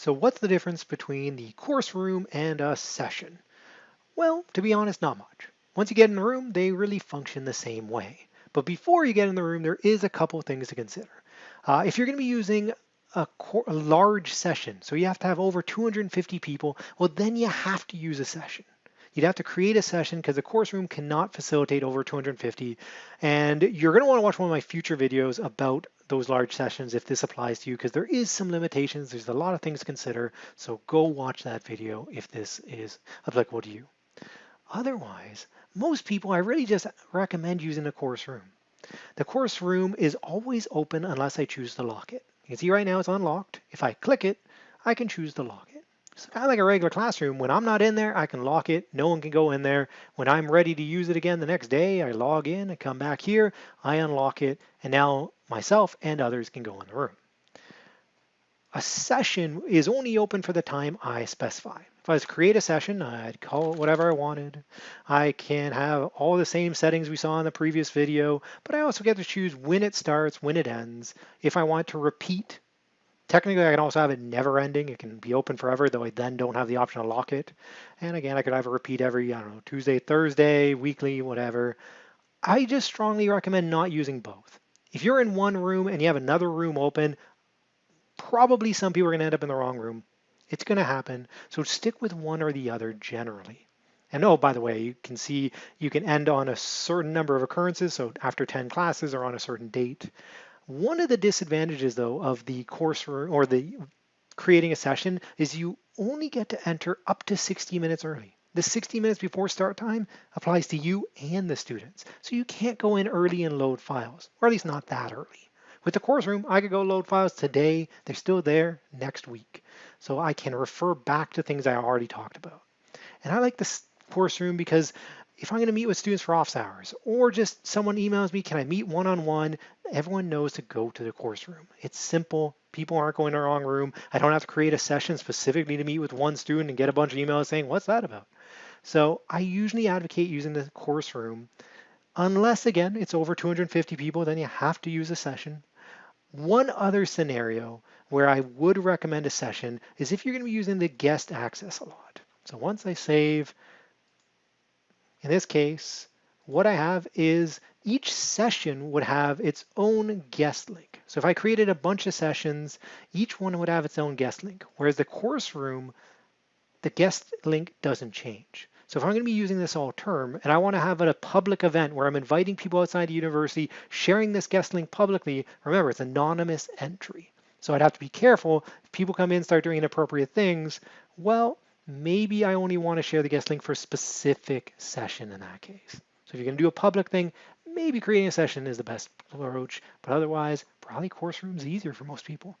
So what's the difference between the course room and a session? Well, to be honest, not much. Once you get in the room, they really function the same way. But before you get in the room, there is a couple things to consider. Uh, if you're going to be using a, a, large session, so you have to have over 250 people, well, then you have to use a session. You'd have to create a session because the course room cannot facilitate over 250. And you're going to want to watch one of my future videos about those large sessions if this applies to you because there is some limitations. There's a lot of things to consider. So go watch that video if this is applicable to you. Otherwise, most people, I really just recommend using the course room. The course room is always open unless I choose to lock it. You can see right now it's unlocked. If I click it, I can choose to lock it. It's kind of like a regular classroom. When I'm not in there, I can lock it. No one can go in there. When I'm ready to use it again the next day, I log in, I come back here, I unlock it, and now myself and others can go in the room. A session is only open for the time I specify. If I was to create a session, I'd call it whatever I wanted. I can have all the same settings we saw in the previous video, but I also get to choose when it starts, when it ends. If I want to repeat, technically I can also have it never ending. It can be open forever, though I then don't have the option to lock it. And again, I could have a repeat every, I don't know, Tuesday, Thursday, weekly, whatever. I just strongly recommend not using both. If you're in one room and you have another room open, probably some people are going to end up in the wrong room. It's going to happen. So stick with one or the other generally. And oh, by the way, you can see you can end on a certain number of occurrences, so after 10 classes or on a certain date. One of the disadvantages, though, of the course or the creating a session is you only get to enter up to 60 minutes early. The 60 minutes before start time applies to you and the students. So you can't go in early and load files, or at least not that early. With the course room, I could go load files today. They're still there next week. So I can refer back to things I already talked about. And I like this course room because if I'm going to meet with students for office hours or just someone emails me, can I meet one-on-one? Everyone knows to go to the course room. It's simple. People aren't going to the wrong room. I don't have to create a session specifically to meet with one student and get a bunch of emails saying, what's that about? So I usually advocate using the course room unless again, it's over 250 people, then you have to use a session. One other scenario where I would recommend a session is if you're going to be using the guest access a lot. So once I save, in this case, what I have is each session would have its own guest link. So if I created a bunch of sessions, each one would have its own guest link, whereas the course room, the guest link doesn't change. So if I'm going to be using this all term and I want to have a public event where I'm inviting people outside the university, sharing this guest link publicly, remember it's anonymous entry. So I'd have to be careful. If people come in start doing inappropriate things, well, maybe I only want to share the guest link for a specific session in that case. So if you're going to do a public thing, maybe creating a session is the best approach, but otherwise, probably course room is easier for most people.